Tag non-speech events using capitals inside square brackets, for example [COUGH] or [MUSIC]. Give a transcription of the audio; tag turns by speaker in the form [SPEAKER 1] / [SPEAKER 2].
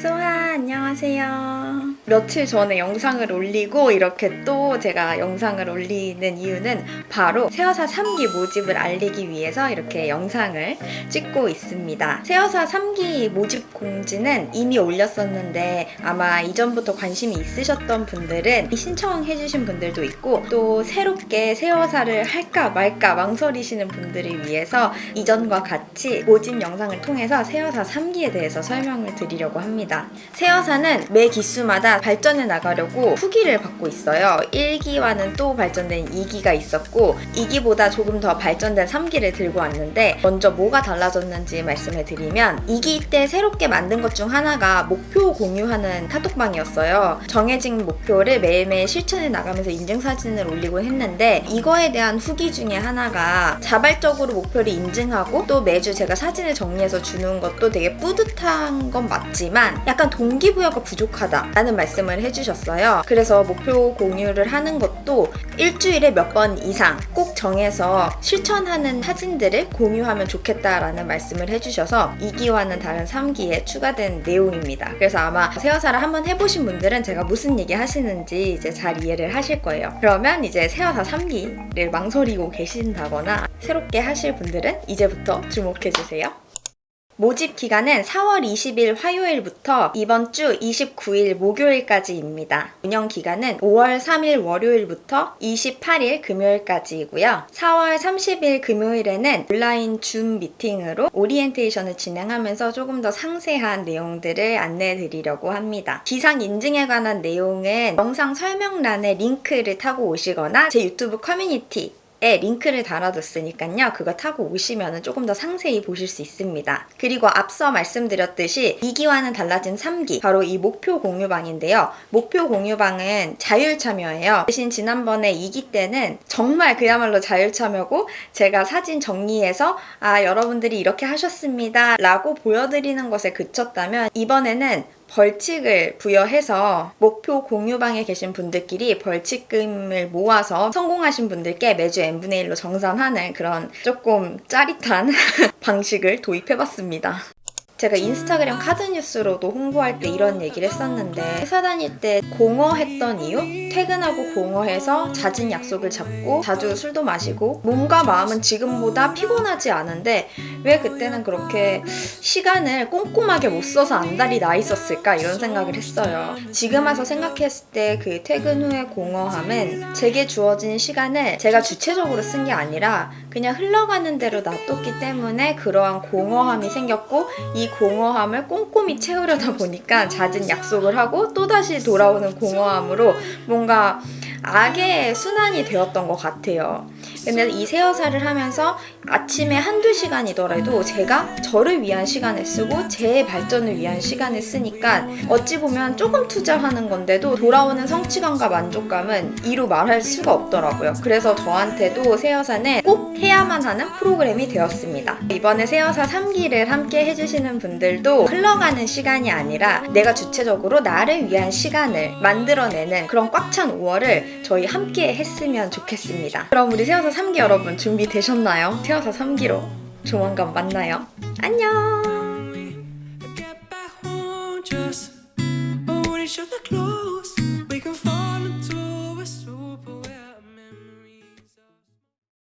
[SPEAKER 1] 소하 안녕하세요. 며칠 전에 영상을 올리고 이렇게 또 제가 영상을 올리는 이유는 바로 세어사 3기 모집을 알리기 위해서 이렇게 영상을 찍고 있습니다. 세어사 3기 모집 공지는 이미 올렸었는데 아마 이전부터 관심이 있으셨던 분들은 신청해주신 분들도 있고 또 새롭게 세어사를 할까 말까 망설이시는 분들을 위해서 이전과 같이 모집 영상을 통해서 세어사 3기에 대해서 설명을 드리려고 합니다. 세어사는 매 기수마다 발전해 나가려고 후기를 받고 있어요. 1기와는 또 발전된 2기가 있었고 2기보다 조금 더 발전된 3기를 들고 왔는데 먼저 뭐가 달라졌는지 말씀을 드리면 2기 때 새롭게 만든 것 중 하나가 목표 공유하는 카톡방이었어요. 정해진 목표를 매일매일 실천해 나가면서 인증사진을 올리곤 했는데 이거에 대한 후기 중에 하나가 자발적으로 목표를 인증하고 또 매주 제가 사진을 정리해서 주는 것도 되게 뿌듯한 건 맞지만 약간 동기부여가 부족하다 라는 말씀을 해주셨어요. 그래서 목표 공유를 하는 것도 일주일에 몇 번 이상 꼭 정해서 실천하는 사진들을 공유하면 좋겠다라는 말씀을 해주셔서 2기와는 다른 3기에 추가된 내용입니다. 그래서 아마 세어사를 한번 해보신 분들은 제가 무슨 얘기 하시는지 이제 잘 이해를 하실 거예요. 그러면 이제 세어사 3기를 망설이고 계신다거나 새롭게 하실 분들은 이제부터 주목해주세요. 모집 기간은 4월 20일 화요일부터 이번 주 29일 목요일까지입니다. 운영 기간은 5월 3일 월요일부터 28일 금요일까지이고요. 4월 30일 금요일에는 온라인 줌 미팅으로 오리엔테이션을 진행하면서 조금 더 상세한 내용들을 안내해 드리려고 합니다. 기상 인증에 관한 내용은 영상 설명란에 링크를 타고 오시거나 제 유튜브 커뮤니티 에 링크를 달아뒀으니까요. 그거 타고 오시면 조금 더 상세히 보실 수 있습니다. 그리고 앞서 말씀드렸듯이 2기와는 달라진 3기 바로 이 목표 공유방인데요. 목표 공유방은 자율 참여예요. 대신 지난번에 2기 때는 정말 그야말로 자율 참여고 제가 사진 정리해서 아 여러분들이 이렇게 하셨습니다 라고 보여드리는 것에 그쳤다면 이번에는 벌칙을 부여해서 목표 공유방에 계신 분들끼리 벌칙금을 모아서 성공하신 분들께 매주 n분의 1로 정산하는 그런 조금 짜릿한 [LAUGHS] 방식을 도입해봤습니다. 제가 인스타그램 카드뉴스로도 홍보할 때 이런 얘기를 했었는데 회사 다닐 때 공허했던 이유? 퇴근하고 공허해서 잦은 약속을 잡고 자주 술도 마시고 몸과 마음은 지금보다 피곤하지 않은데 왜 그때는 그렇게 시간을 꼼꼼하게 못 써서 안달이 나 있었을까 이런 생각을 했어요. 지금 와서 생각했을 때 그 퇴근 후의 공허함은 제게 주어진 시간을 제가 주체적으로 쓴 게 아니라 그냥 흘러가는 대로 놔뒀기 때문에 그러한 공허함이 생겼고 이 공허함을 꼼꼼히 채우려다 보니까 잦은 약속을 하고 또다시 돌아오는 공허함으로 뭔가 악의 순환이 되었던 것 같아요. 근데 이 세어사를 하면서 아침에 한두 시간이더라도 제가 저를 위한 시간을 쓰고 제 발전을 위한 시간을 쓰니까 어찌 보면 조금 투자하는 건데도 돌아오는 성취감과 만족감은 이루 말할 수가 없더라고요. 그래서 저한테도 세어사는 꼭 해야만 하는 프로그램이 되었습니다. 이번에 세어사 3기를 함께 해주시는 분들도 흘러가는 시간이 아니라 내가 주체적으로 나를 위한 시간을 만들어내는 그런 꽉 찬 5월을 저희 함께 했으면 좋겠습니다. 그럼 우리 세어사 3기 여러분 준비되셨나요? 세어사 3기로 조만간 만나요. 안녕!